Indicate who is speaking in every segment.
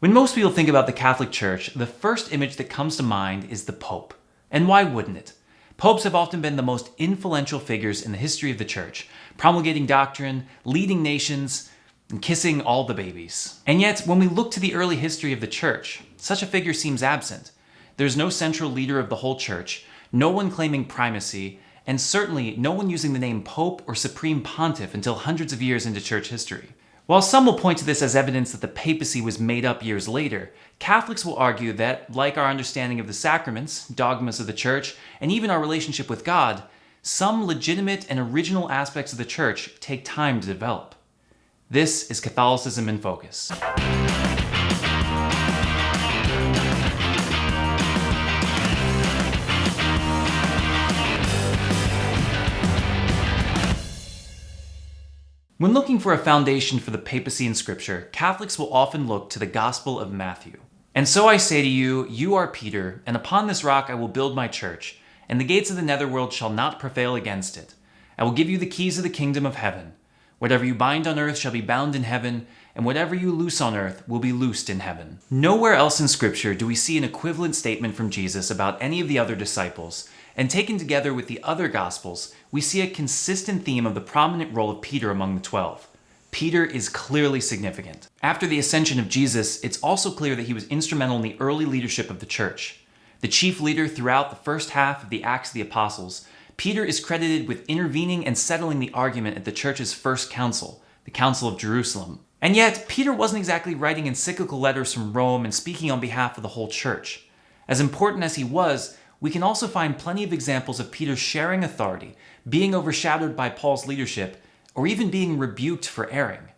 Speaker 1: When most people think about the Catholic Church, the first image that comes to mind is the Pope. And why wouldn't it? Popes have often been the most influential figures in the history of the Church, promulgating doctrine, leading nations, and kissing all the babies. And yet, when we look to the early history of the Church, such a figure seems absent. There's no central leader of the whole Church, no one claiming primacy, and certainly no one using the name Pope or Supreme Pontiff until hundreds of years into church history. While some will point to this as evidence that the papacy was made up years later, Catholics will argue that, like our understanding of the sacraments, dogmas of the church, and even our relationship with God, some legitimate and original aspects of the church take time to develop. This is Catholicism in Focus. When looking for a foundation for the papacy in scripture, Catholics will often look to the Gospel of Matthew. And so I say to you, you are Peter, and upon this rock I will build my church, and the gates of the netherworld shall not prevail against it. I will give you the keys of the kingdom of heaven. Whatever you bind on earth shall be bound in heaven, and whatever you loose on earth will be loosed in heaven. Nowhere else in scripture do we see an equivalent statement from Jesus about any of the other disciples, and taken together with the other Gospels, we see a consistent theme of the prominent role of Peter among the twelve. Peter is clearly significant. After the ascension of Jesus, it's also clear that he was instrumental in the early leadership of the church. The chief leader throughout the first half of the Acts of the Apostles, Peter is credited with intervening and settling the argument at the church's first council, the Council of Jerusalem. And yet, Peter wasn't exactly writing encyclical letters from Rome and speaking on behalf of the whole church. As important as he was, we can also find plenty of examples of Peter sharing authority, being overshadowed by Paul's leadership, or even being rebuked for erring.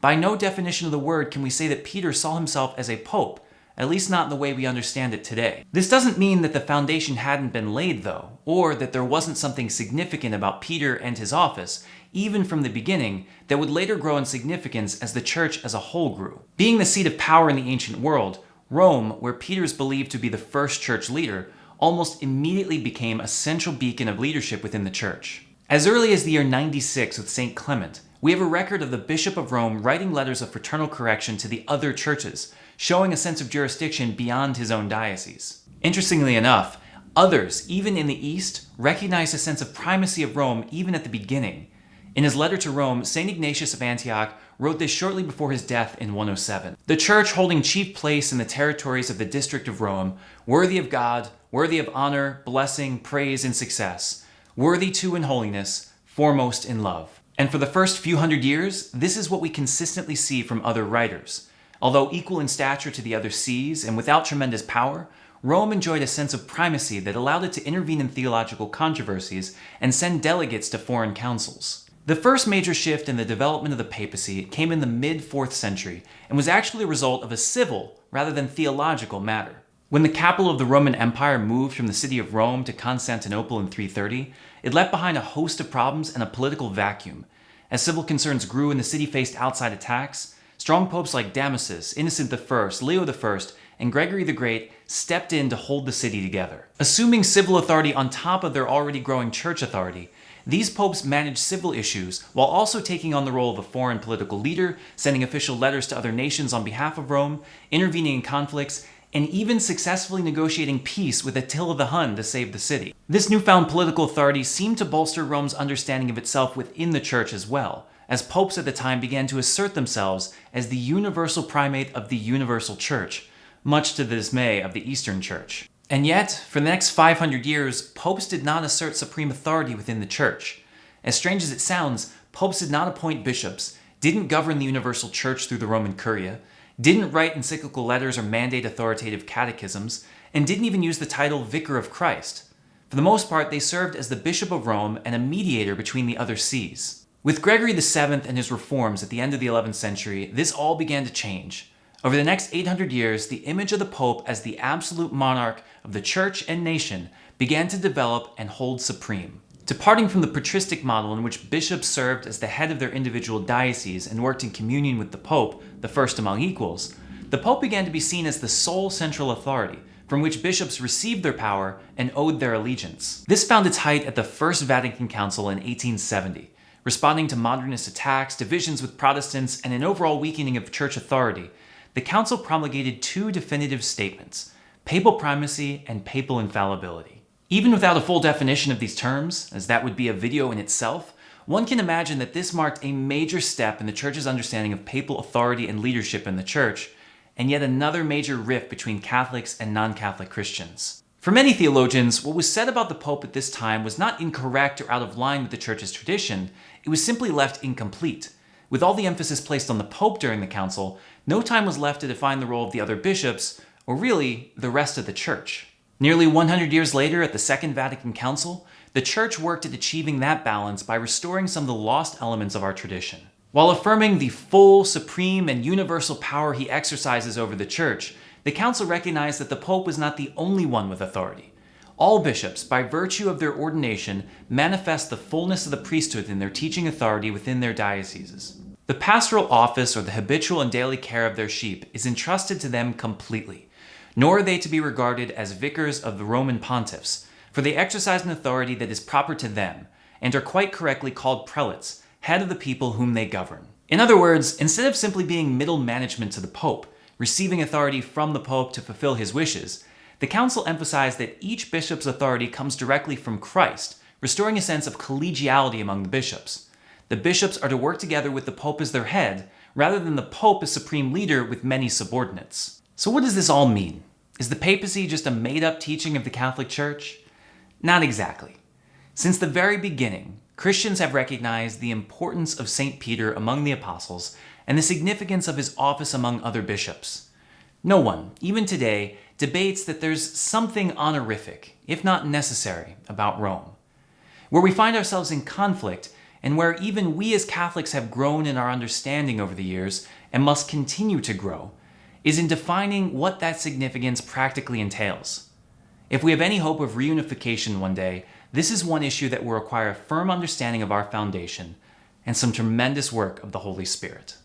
Speaker 1: By no definition of the word can we say that Peter saw himself as a pope, at least not in the way we understand it today. This doesn't mean that the foundation hadn't been laid though, or that there wasn't something significant about Peter and his office, even from the beginning, that would later grow in significance as the church as a whole grew. Being the seat of power in the ancient world, Rome, where Peter is believed to be the first church leader, almost immediately became a central beacon of leadership within the church. As early as the year 96 with St. Clement, we have a record of the Bishop of Rome writing letters of fraternal correction to the other churches, showing a sense of jurisdiction beyond his own diocese. Interestingly enough, others, even in the East, recognized a sense of primacy of Rome even at the beginning. In his letter to Rome, St. Ignatius of Antioch wrote this shortly before his death in 107. The church holding chief place in the territories of the district of Rome, worthy of God, worthy of honor, blessing, praise, and success, worthy too in holiness, foremost in love. And for the first few hundred years, this is what we consistently see from other writers. Although equal in stature to the other sees and without tremendous power, Rome enjoyed a sense of primacy that allowed it to intervene in theological controversies and send delegates to foreign councils. The first major shift in the development of the papacy came in the mid-4th century and was actually a result of a civil rather than theological matter. When the capital of the Roman Empire moved from the city of Rome to Constantinople in 330, it left behind a host of problems and a political vacuum. As civil concerns grew and the city faced outside attacks, strong popes like Damasus, Innocent I, Leo I, and Gregory the Great stepped in to hold the city together. Assuming civil authority on top of their already growing church authority, these popes managed civil issues while also taking on the role of a foreign political leader, sending official letters to other nations on behalf of Rome, intervening in conflicts, and even successfully negotiating peace with Attila the Hun to save the city. This newfound political authority seemed to bolster Rome's understanding of itself within the church as well, as popes at the time began to assert themselves as the universal primate of the universal church, much to the dismay of the Eastern Church. And yet, for the next 500 years, popes did not assert supreme authority within the church. As strange as it sounds, popes did not appoint bishops, didn't govern the universal church through the Roman Curia, didn't write encyclical letters or mandate authoritative catechisms, and didn't even use the title Vicar of Christ. For the most part, they served as the Bishop of Rome and a mediator between the other sees. With Gregory VII and his reforms at the end of the 11th century, this all began to change. Over the next 800 years, the image of the Pope as the absolute monarch of the church and nation began to develop and hold supreme. Departing from the patristic model in which bishops served as the head of their individual diocese and worked in communion with the Pope, the first among equals, the Pope began to be seen as the sole central authority, from which bishops received their power and owed their allegiance. This found its height at the First Vatican Council in 1870, responding to modernist attacks, divisions with Protestants, and an overall weakening of church authority. The council promulgated two definitive statements papal primacy and papal infallibility. Even without a full definition of these terms, as that would be a video in itself, one can imagine that this marked a major step in the Church's understanding of papal authority and leadership in the Church, and yet another major rift between Catholics and non-Catholic Christians. For many theologians, what was said about the Pope at this time was not incorrect or out of line with the Church's tradition, it was simply left incomplete. With all the emphasis placed on the Pope during the Council, no time was left to define the role of the other bishops, or really, the rest of the Church. Nearly 100 years later, at the Second Vatican Council, the Church worked at achieving that balance by restoring some of the lost elements of our tradition. While affirming the full, supreme, and universal power he exercises over the Church, the Council recognized that the Pope was not the only one with authority. All bishops, by virtue of their ordination, manifest the fullness of the priesthood in their teaching authority within their dioceses. The pastoral office or the habitual and daily care of their sheep is entrusted to them completely, nor are they to be regarded as vicars of the Roman pontiffs, for they exercise an authority that is proper to them, and are quite correctly called prelates, head of the people whom they govern. In other words, instead of simply being middle management to the Pope, receiving authority from the Pope to fulfill his wishes, the Council emphasized that each bishop's authority comes directly from Christ, restoring a sense of collegiality among the bishops. The bishops are to work together with the Pope as their head, rather than the Pope as supreme leader with many subordinates. So what does this all mean? Is the papacy just a made-up teaching of the Catholic Church? Not exactly. Since the very beginning, Christians have recognized the importance of St. Peter among the apostles and the significance of his office among other bishops. No one, even today, debates that there's something honorific, if not necessary, about Rome. Where we find ourselves in conflict, and where even we as Catholics have grown in our understanding over the years and must continue to grow, is in defining what that significance practically entails. If we have any hope of reunification one day, this is one issue that will require a firm understanding of our foundation and some tremendous work of the Holy Spirit.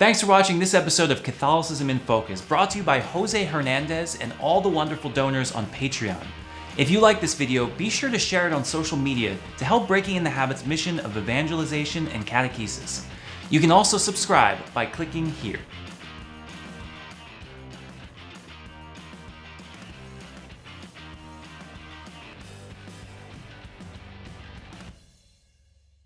Speaker 1: Thanks for watching this episode of Catholicism in Focus, brought to you by Jose Hernandez and all the wonderful donors on Patreon. If you like this video, be sure to share it on social media to help Breaking in the Habit's mission of evangelization and catechesis. You can also subscribe by clicking here.